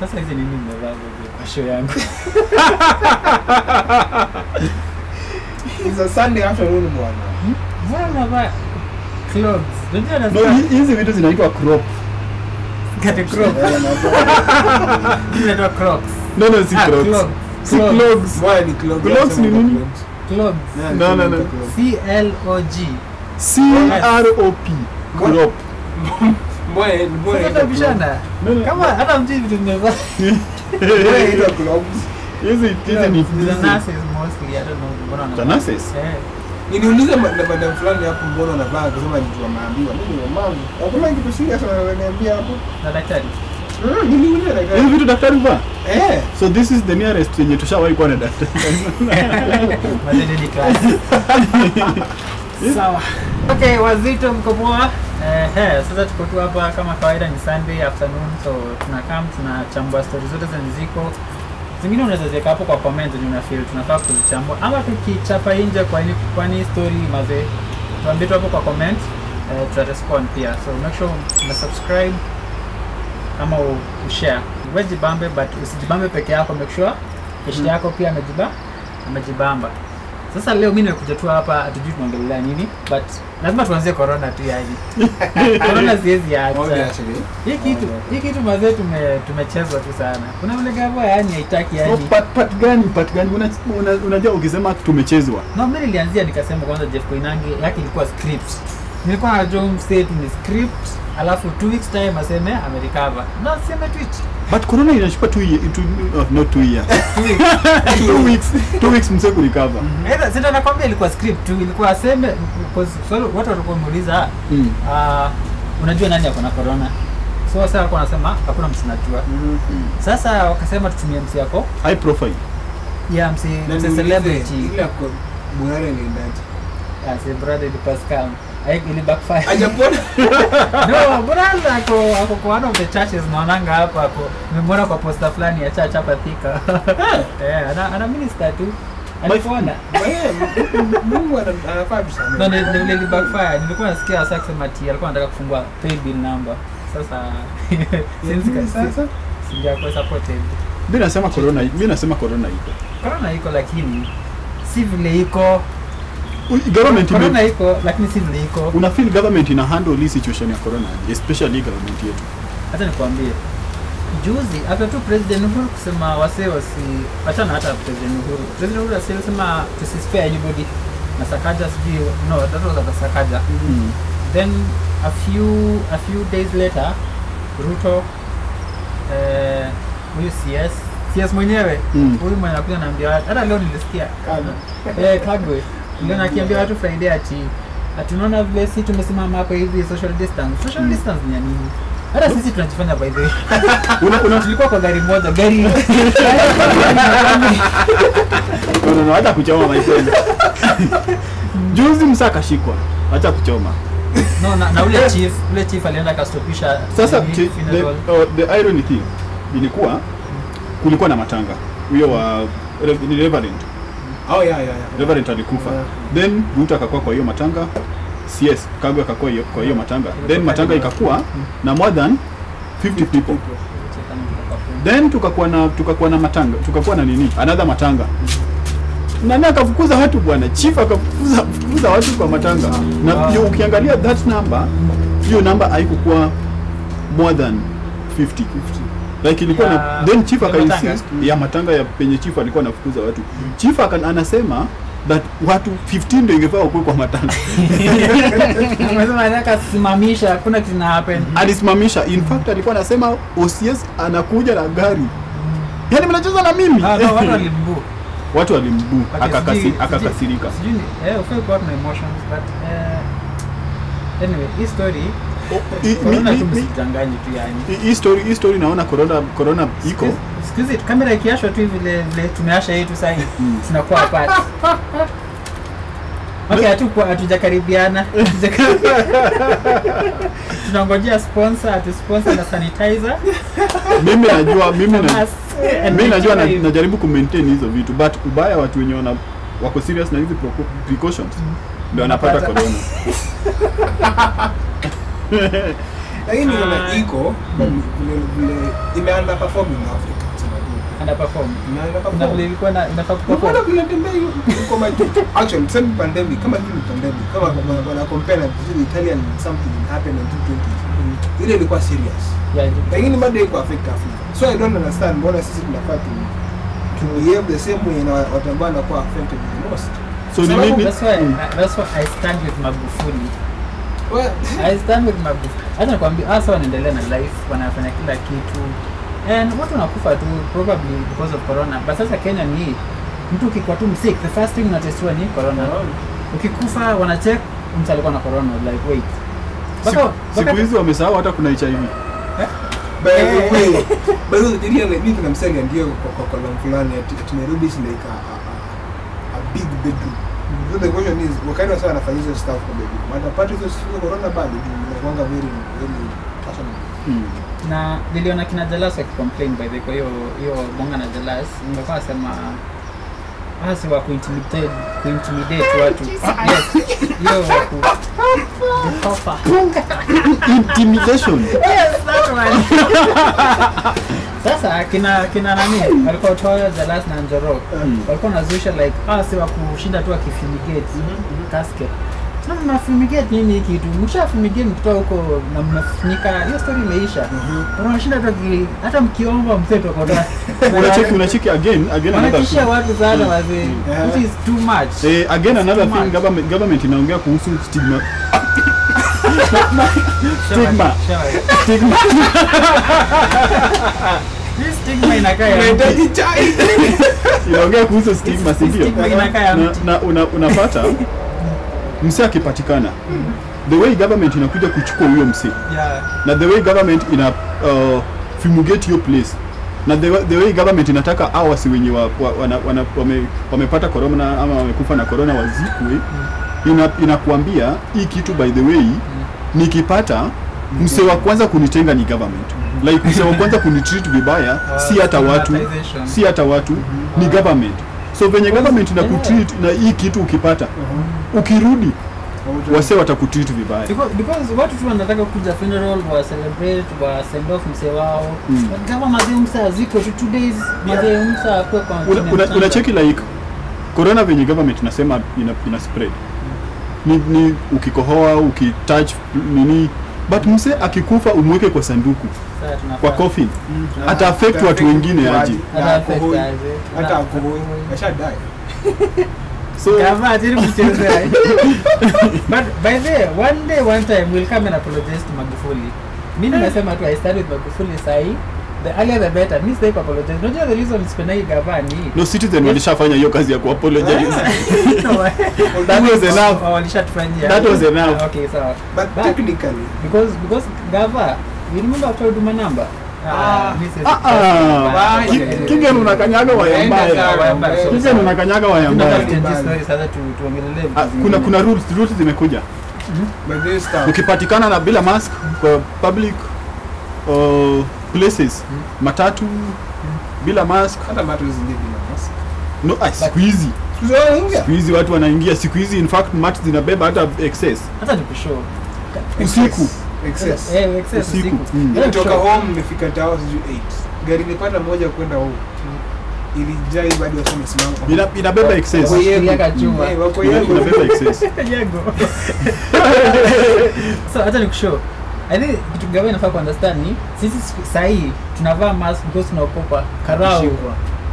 Sasa hizi nini mmevaa kwa show yangu? It's a Sunday afternoon bwana. Bwana unavaa clothes? Ndio hizi vitu zinaitwa crop. kati crop. Eh, Hizi zinaitwa crocs. No, no, si Ah, crocs. Si Clogs. Why ni clogs? Clogs ni nini? Clogs. No, no, no. C L O G. C R O P. Crop. Mbona mbona Sasa tabishana. No, no. Kama hata mjui vitu mmevaa. Mbona ita clubs? Hizi hizi ni The mostly, I don't know, mbona wanavaa. The? Eh. Niliuliza madam fulani hapo mbona unavaa akasema ni tu. Mimi ni mama. Hakuna kitu serious ananiambia hapo. Na daktari. Mm, daktari. hizi vitu daktari huvaa. Eh. So this is the nearest yenye tushawahi kuwa na daktari. Mazende ni class. Sawa. Okay, wazito mko poa? Eh, eh, sasa tuko tu hapa kama kawaida ni Sunday afternoon so tunakam tunachambua story zote zenye ziko. Zingine unaweza ziweka hapo kwa comment ni una feel tunafaa kuzichambua. Ama tukichapa nje kwa nini kwani story mazee tuambie tu hapo kwa comment eh, tuta respond pia. So make sure una subscribe ama ushare Wewe jibambe but usijibambe peke yako make sure kesho yako pia amejiba amejibamba sasa leo mi nimekuja tu hapa hatujui tunaongelelea nini but lazima tuanzie corona tu yani corona siwezi acha. Hii kitu hii kitu mazee tume tumechezwa tu sana. Kuna ule gavo yani haitaki yani. No, part, part gani part gani? Unajua Una- una- una ukisema tumechezwa. No mi nilianzia nikasema kwanza Jeff Koinange yake ilikuwa script nilikuwa najua mset ni script alafu two weeks time aseme amerecover na aseme twitch. But corona inachukua two, year, two, oh, not two years. Two weeks. Two weeks. Two weeks mse kurecover Either, sasa nakwambia ilikuwa script tu ilikuwa aseme because swali watu walikuwa wameuliza mm. uh, unajua nani ako na corona? So sasa alikuwa anasema hakuna msi najua. Sasa wakasema tutumie msi yako high profile. Ya msi msi celebrity. ile kwa kwa- ni ndani as a brother the Pascal ili backfire. Hajapona? no brother ako ako kwa one of the churches naonanga hapa ako nimemwona kwa poster fulani ya church hapa Thika? Eh ana, ana minister tu. Alipona Eh, Mungu ana- anafaa sana. no ni ni- ni backfire. Nilikuwa nasikia sasa kusema ati alikuwa anataka kufungua pay bill number. Sasa since Nini sasa? sijakuwa supported. Mimi nasema corona mimi nasema corona iko. Corona iko lakini si vile iko government ime- corona iko lakini si ndio iko. Una feel government ina handle hii situation ya corona especially government yetu. Hata nikwambie. Juzi hata tu president uhuru kusema wasee wasi achana hata president uhuru. President uhuru alisema spare anybody. Na sakaja sijui no that was the sakaja. Mm. then a few a few days later ruto eh, huyu cs cs mwenyewe Mm. huyu mwenye anakuja anaambia hata leo nilisikia. Kagwe. eh, kagwe ndio nakiambia watu friday ati ati unaona vile si tumesimama hapa hivi social distance? Social Mm. distance ni nini? Hata sisi tunajifanya by the way. Una, una, tulikuwa kwa gari moja gari no, no, hata kuchoma my friend juzi msa akashikwa acha kuchoma. No na, na ule chief ule chief alienda kastopisha. sasa nini, the, oh, the irony thing ilikuwa kulikuwa na matanga. Huyo wa reverend Oh, yeah, yeah, yeah. reverend alikufa. Yeah. then ruto akakuwa kwa hiyo matanga. Cs kagwe akakuwa hiyo- kwa hiyo matanga. Then matanga ikakuwa na more than 50 people. then tukakuwa na tukakuwa na matanga. Tukakuwa na nini? Another matanga. Nani akafukuza watu bwana. Chief akafukuza fukuza watu kwa matanga. Na hiyo ukiangalia that number hiyo number haikukuwa more than 50 50 like ilikuwa Ya- na then chief akainsist aka matanga? insist ya matanga ya penye chief alikuwa anafukuza watu. Chief aka, anasema that watu 15 ndio ingefaa wakuwe kwa matanga. Simamisha hakuna kitu na happen alisimamisha. In fact alikuwa anasema OCS anakuja na gari. Yani mnacheza na mimi. Ah, no, watu walimbu watu walimbu akakasi akakasi, sijui- akakasirika. sijui ni- eh, hii story hii naona corona corona iko. Excuse it kamera ikiashwa tu vile vile tumeasha yetu sahii Mm. tunakuwa apart. Okay hatukuwa hatujakaribiana tunangojea sponsor atu sponsor na sanitizer. Mimi najua mimi na, mimi najua na, najaribu ku maintain hizo vitu but ubaya watu wenye wana wako serious na hizi precautions ndio Wanapata. corona lakini Ah. iko but vile vile ime underperform in Africa ilikuwa na inafaa Unaona kuperform. vile tembea hiyo uko maji. Actually, tuseme pandemic kama hii ni pandemic. Kama wana- wana compare na vile Italian something happened in 2020 ile ilikuwa serious. Lakini bado iko affect Africa. So I don't understand mbona sisi tunafaa tu to behave the same way na watu ambao wanakuwa affected the most? So ni Sababu? That's why that's why I stand with Magufuli. Well, I stand with Magufuli. Hata nakwambia hasa wanaendelea na life, wanafanya kila kitu. And watu wanakufa tu probably because of corona. But sasa Kenya ni. Mtu ukikuwa tu msick, the first thing unatestiwa ni corona. Ukikufa wanacheck mtu alikuwa na corona like wait. Siku- Mpaka- siku hizi wamesahau hata kuna HIV. kuna msali ndio kwa kwa column fulani ati Nairobi is like a, a, a, big bedroom the question is wakati wasa wanafanya hizo stuff kwa But apart hizo siku corona bado inakuanga very very personal hmm. na niliona kina Jalas wakicomplain by the way, kwa hiyo hiyo bonga na Jalas ningekuwa nasema hasi wa kuintimidate kuintimidate watu. Ah, yes hiyo waku papa Intimidation. yes that one sasa kina kina nani? Walikuwa Toyo the last na Njoro Mm. walikuwa nazusha like ah, si kushinda tu akifumigate casket na mnafumigate nini kitu mkishafumigate mkitoa huko na mnafunika hiyo story imeisha. Unashinda tu aki- hata mkiomba mseto kona Unacheki unacheki again again another thing. watu sana wazee. Yeah. which is too much. Eh, again another thing government government inaongea kuhusu stigma. Stigma. stigma. Hii stigma inakaa ya unahitaji chai. Inaongea kuhusu stigma si ndio? Na, na una, unapata msee akipatikana the way government inakuja kuchukua huyo msi Yeah. na the way government ina uh, fumigate hiyo place na the, way- the way government inataka awasi wasi wenye wa, wa, wana, wana, wame, wamepata corona ama wamekufa na corona wazikwe ina, inakuambia hii kitu by the way nikipata msee wa kwanza kunitenga ni government like kusema wa kwanza kunitreat vibaya si hata watu si hata watu ni government. So venye government na kutreat na hii kitu ukipata ukirudi wase watakutreat vibaya. Because, because watu tu wanataka kuja funeral wa celebrate wa send off mse wao. Mm. Kama mazee msa ziko tu two days mazee msa kwa kwa Una- chini una- mchanga. like corona venye government nasema ina, ina spread. Ni, ni ukikohoa ukitouch nini but mse akikufa umweke kwa sanduku kwa coffin ata affect watu wengine aje. Hata aje. hata Na- ashadai so. But by the way, one day one time we'll come and apologize to Magufuli. Mimi nimesema tu I stand with Magufuli sahi. The earlier the better. Mimi sitaki apologize. Unajua the reason sipendagi penai ni no citizen yes. walishafanya hiyo kazi ya kuapologize No, that was enough oh, walishatufanyia. That was enough. Ah, Okay, sawa. but But- technically Because because Gava, you remember number? Ah. siwezi- Ah, ah. Okay. Ki- Kigen unakanyaga waya Waenda mbaya sawa, Waya mbaya, so- Kigen unakanyaga waya Tunataka mbaya tuchange Mbaya. story sasa tu- tuongelelee vitu Ah, zingine. kuna kuna rules rules zimekuja but this stuff ukipatikana na bila mask kwa public uh, places. Mm. matatu mm. bila mask. Hata matatu zingine bila mask. No ah, siku hizi. siku hizi watu wanaingia siku hizi in fact mat zinabeba hata excess. Hata nikushow usiku. Excess. Eh, excess Usiku. nitoka Mm. Nikushow. home nimefika tao sijui 8 gari nipata moja kwenda home. Ilijaa bado watu wamesimama. Ina, inabeba excess. Wako yeye Kuliaka chuma. Eh, wako Ina- inabeba excess. Yego. so hata nikushow i think kitu gava inafaa kuunderstand ni sisi sahii tunavaa mask because tunaogopa karau.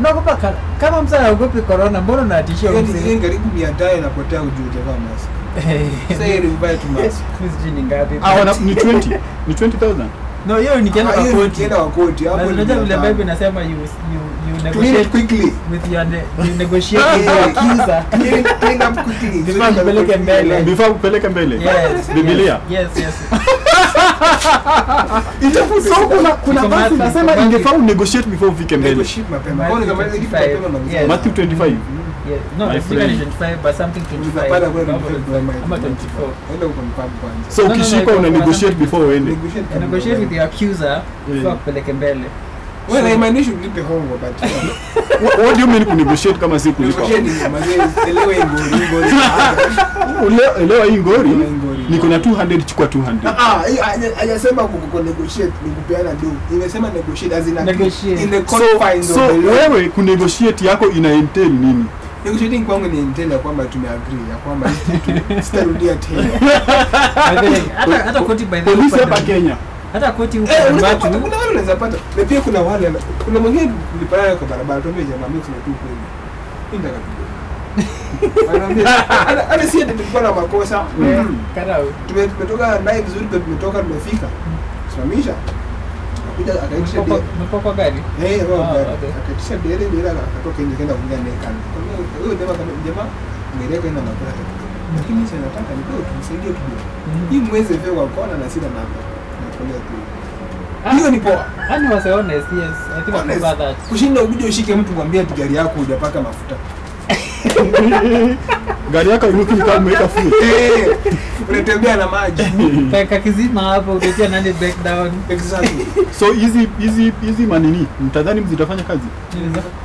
Naogopa kar- kama msa aogopi corona mbona unatishia Yaani, mzee? karibu mia tano inapotea ujue utavaa mask. Sasa heri uvae tu mask. Mimi sijui ni ngapi. Ni 20 ni 20000 no hiyo nikienda kwa koti. nikienda kwa koti. Hapo unajua vile bible inasema you you you negotiate quickly. with your ne you negotiate with your accuser. Clean up quickly. Before nipeleke mbele. before kupeleka mbele. Yes Biblia. yes yes so kuna kuna basi nasema ingefaa negotiate before ufike mbele Negotiate mapema. Matthew Kwa hiyo kama kitu 25. mapema malizia. Yes. Matthew 25 yes no My it's not friend. 25 but something 25 Utapata kwenda Bible is 25 like- ama 24 Enda ukonfirm kwanza. so No, no, no, ukishikwa iko- una negotiate before uende Negotiate with the accuser before akupeleke mbele Well, haimaanishi ulipe hongo, but, what, what do you mean kunegotiate kama si kulipa negotiate ni mazee, elewe ngori, ngori. Elewa hii ngori. niko na 200 chukua 200 Ah, hajasema ku- ku- negotiate ni kupeana do. Imesema negotiate as in a- Negotiate. in the confines so of the law. wewe ku negotiate yako ina entail nini Negotiating kwangu ni entail ya kwamba tumeagree ya kwamba sitarudia tena. Hata hata koti by the way polisi hapa Kenya hata koti huko Eh, watu kuna wale unaweza pata. Na pia kuna wale kuna mwingine nilipatana kwa barabara tuambie jamaa mimi tu kweli. Mimi nataka hata si ati tulikuwa na makosa. Eh, Mm. tumetoka naye vizuri ndio tumetoka tumefika. Simamisha. Akaitisha umepokwa gari Eh, Ah, akatoka nje kenda kuongea naye kando. Huyo jamaa ngereka ina makosa. Lakini sasa nataka ndio tumsaidie kidogo. Hii mweze vyo kwa kona na sina namba. Natolea tu. Hiyo ni poa. Yaani was honest, yes. I think about that. Kushinda ukuje ushike mtu mwambie gari yako hujapaka mafuta. gari yako inuki kama umeweka fuel Eh, unatembea na maji. Kaka kizima hapo utatia nani breakdown. Exactly. so hizi hizi hizi manini mtadhani mzitafanya kazi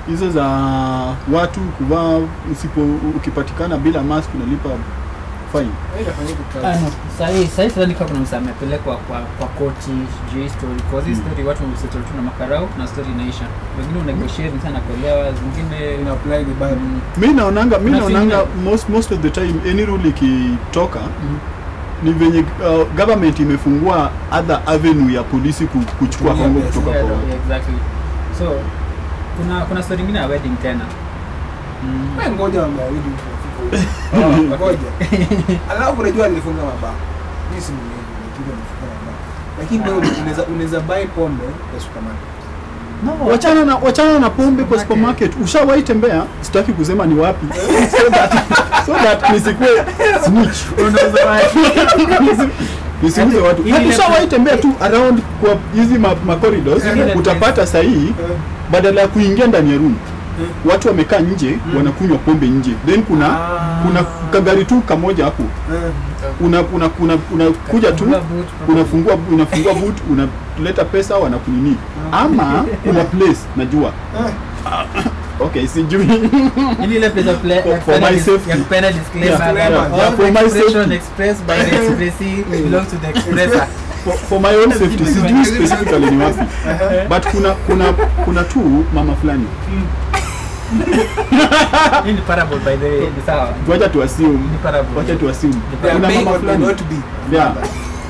hizo za watu kuvaa usipo ukipatikana bila mask unalipa Ah, Sahi sahi sidhani kama kuna msa amepelekwa kwa kwa koti sijui story cause hii Mm. story watu wamesettle tu na makarau na story inaisha. Wengine unegotiate sana kuelewa, zingine Ina apply vibaya. mm, naonanga mimi naonanga most most of the time any rule ikitoka mm. ni venye uh, government imefungua other avenue ya polisi kuchukua hongo kutoka Yeah, kwa watu. exactly. So kuna kuna story nyingine ya wedding tena. Mm. Wewe ngoja wa okay. Ngoja. Alafu unajua nilifunga mabao. Mimi si nilipiga nifunga mabao. Lakini wewe unaweza unaweza buy pombe kwa supermarket. No, wachana na wachana na pombe kwa supermarket. ushawahi tembea? Sitaki kusema ni wapi. So that, so that nisikue snitch. Unaweza nisiuze watu. Ili ushawahi tembea tu around kwa hizi ma, ma corridors? Utapata sahihi Eh, badala ya kuingia ndani ya room watu wamekaa nje mm. wanakunywa pombe nje. Then kuna Ah. kuna kagari tu kamoja hapo. Mm. una una kuna unakuja tu unafungua unafungua boot unaleta pesa wanakunini. Ama kuna place najua. Eh. okay sijui. Ili ile place play- For- for my safety. ya kupeana disclaimer. Yeah, yeah, for my safety. expressed by the expressee belongs to the expressa. for, for my own safety. Sijui specifically ni wapi. But kuna kuna kuna tu mama fulani Hii ni parable by the way, ni sawa. wacha tu assume. Ni parable. wacha tu assume. Kuna mama fulani. not be. yeah.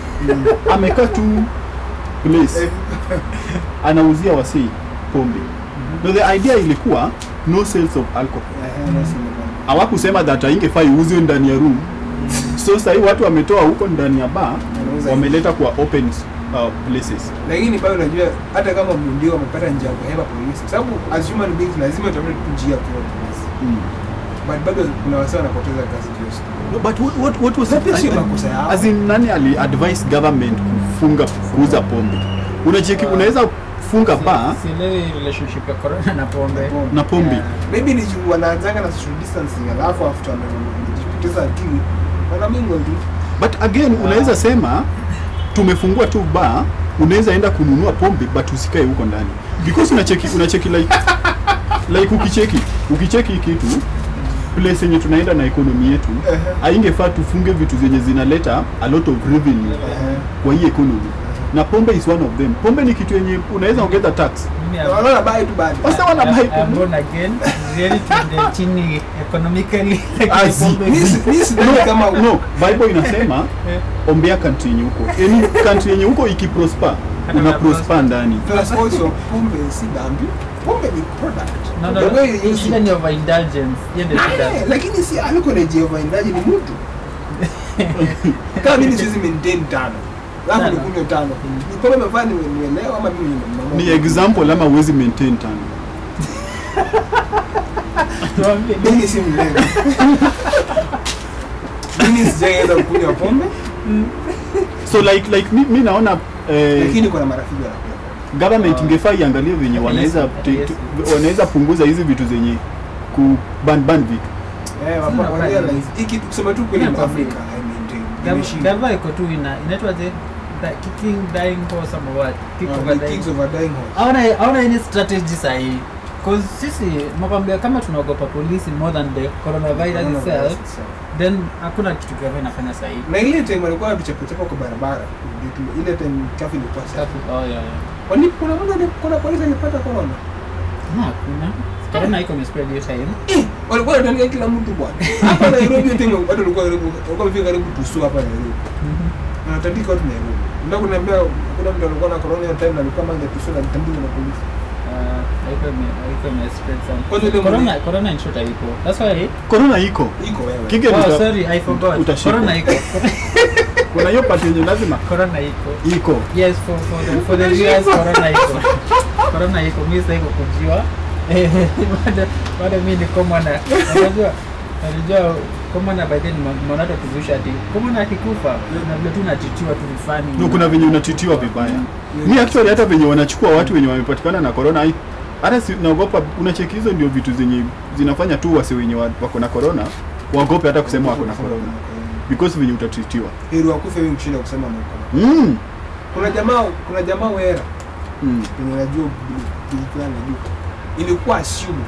Amekaa tu place anauzia wasii pombe. No the idea ilikuwa no sales of alcohol. Mm-hmm. hawakusema that haingefai iuzwe ndani ya room. So sahii watu wametoa huko ndani ya bar wameleta kwa open uh, places lakini pale unajua hata kama ndio wamepata njia ya kuhepa polisi kwa sababu as human beings lazima tutafute tu njia kwa polisi mm. but bado kuna wasa wanapoteza kazi just. No, but what, what, what was that? sio makosa yao. as in nani ali advise government kufunga kuuza pombe unacheki Uh, unaweza funga ba Sielewi relationship ya corona na pombe. Na pombe. Yeah. maybe ni juu wanaanzanga na social distancing alafu after wanajipoteza akili mingi tu but again unaweza sema tumefungua tu ba unaweza enda kununua pombe but usikae huko ndani. Because unacheki unacheki like like ukicheki ukicheki kitu place yenye tunaenda na ekonomi yetu ainge faa tufunge vitu zenye zinaleta a lot of revenue uh -huh. kwa hii economy na pombe is one of them pombe ni kitu yenye unaweza ongeza tax tu bado Wasa wana I'm- buy I'm pombe. born again. Really to the chini economically. Ah, Mimi kama no, no bible inasema Eh. ombea country yenye huko any country yenye huko ikiprosper una prosper ndani plus also pombe si dhambi pombe ni product No, no, the way you use it ni overindulgence. Shida. Eh, lakini si aliko na jiovaindaji ni mtu kama mimi siwezi maintain tano alafu nikunywe tano. Ni pombe mefanya nielewa ama mimi ni example ama uwezi maintain tano? Tuambie. mimi si mlevi mimi sijaenda kunywa pombe. So like like mi, mi naona eh, lakini kuna marafiki wanakunywa government Ah. ingefaa iangalie venye wanaweza wanaweza punguza hizi vitu zenye ku ban ban vitu. Eh kusema tu kweli. Afrika I mean, iko tu ina inaitwaje? That kicking dying horse ama what? Kick Uh, over dying. horse. aona aona any strategy sahi. cause sisi nakwambia kama tunaogopa polisi more than the coronavirus itself then hakuna kitu gava inafanya sahi? Na ile time walikuwa wanatuchapachapa kwa barabara. Ile time traffic ilikuwa safi. Oh, yeah, yeah. Kuna mmoja kuna polisi alipata corona? Na kuna corona iko imespread hiyo time. Eh, walikuwa wanatandika kila mtu bwana. Hapa Nairobi hiyo time watu walikuwa karibu walikuwa wamefika karibu tusu hapa Nairobi. Wanatandika watu Nairobi ndio kuniambia kuna mtu alikuwa na corona hiyo time na alikuwa tusu na alitandikwa na polisi ile Corona- corona in short haiko. That's why corona iko iko wewe Kike Oh, sorry, I forgot. utashikwa. Corona iko. kuna hiyo pati yenye lazima Corona iko. iko Yes, for for the for the viewers, corona iko. Corona iko. Mimi sasa iko kujua. Eh, bado bado mimi ni kama unajua unajua kama na by then mwanado kuzuisha ati kama na akikufa na vile tu natitiwa tu mfani. no, kuna venye unatitiwa vibaya. Mi actually hata venye wanachukua watu wenye wamepatikana na corona hata si, naogopa unacheki hizo ndio vitu zenye zinafanya tu wasi wenye wako na corona waogope hata kusema wako na corona. Because venye utatitiwa. Heri wakufe wewe kushinda kusema na corona. Mm. kuna jamaa kuna jamaa wera. Mm. kwenye najua kitu fulani najua ilikuwa assumed.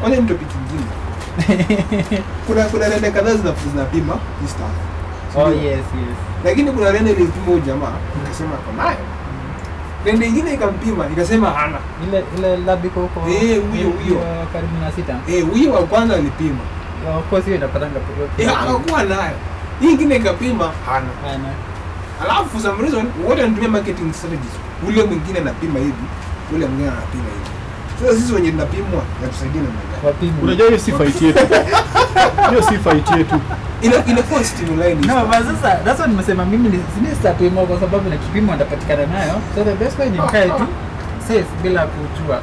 Kwanza ndio kitu nyingine kuna kuna rende kadhaa zina- zinapima hii stuff Oh yes, yes. lakini kuna rende ilipima huyu jamaa ikasema ako nayo rende ingine ikampima ikasema hana Ile ile labi koko huko. Eh, huyo, huyo. karibu na sita. eh huyo wa kwanza alipima Of course hiyo inapatanga eh anakuwa nayo hii ingine ikapima hana hana alafu for some reason wote wanatumia marketing strategies ule mwingine anapima hivi ule mwingine anapima hivi sasa sisi wenye tunapimwa yatusaidie na mwanga. Wapimwa. unajua hiyo si fight yetu hiyo si fight yetu ina inakuwa line. No, but sasa that's what nimesema mimi ni sini sitapimwa kwa sababu na kipimo nitapatikana nayo. So the best way ni mkae tu safe bila kujua.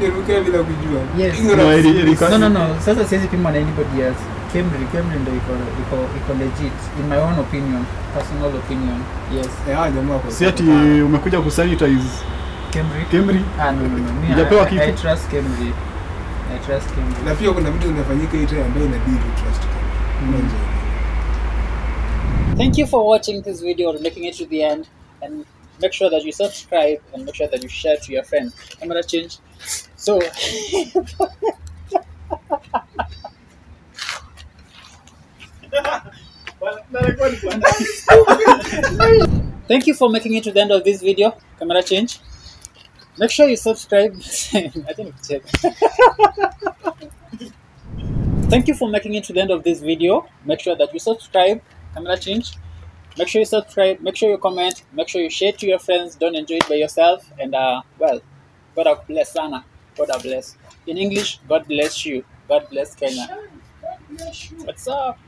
nirukia bila kujua Yes. No, No no no, sasa siwezi pimwa na anybody else. Kemri, Kemri ndio iko iko iko legit in my own opinion, personal opinion. Yes. Eh, hawa jamaa kwa. si ati umekuja kusanitize Camry. Camry Ah no no no. Me, I, I. I trust Camry. I trust Camry. na pia kuna vitu zinafanyika hii time ambayo inabidi tu trust Mm. Thank you for watching this video or making it to the end. And make sure that you subscribe and make sure that you share to your friends. I'm gonna change. So, thank you for making it to the end of this video. Camera change. Make sure you subscribe. I don't check. Thank you for making it to the end of this video. Make sure that you subscribe. Camera change. Make sure you subscribe. Make sure you comment. Make sure you share to your friends. Don't enjoy it by yourself. And uh, well, God bless Sana. God bless. In English, God bless you. God bless Kenya. What's up?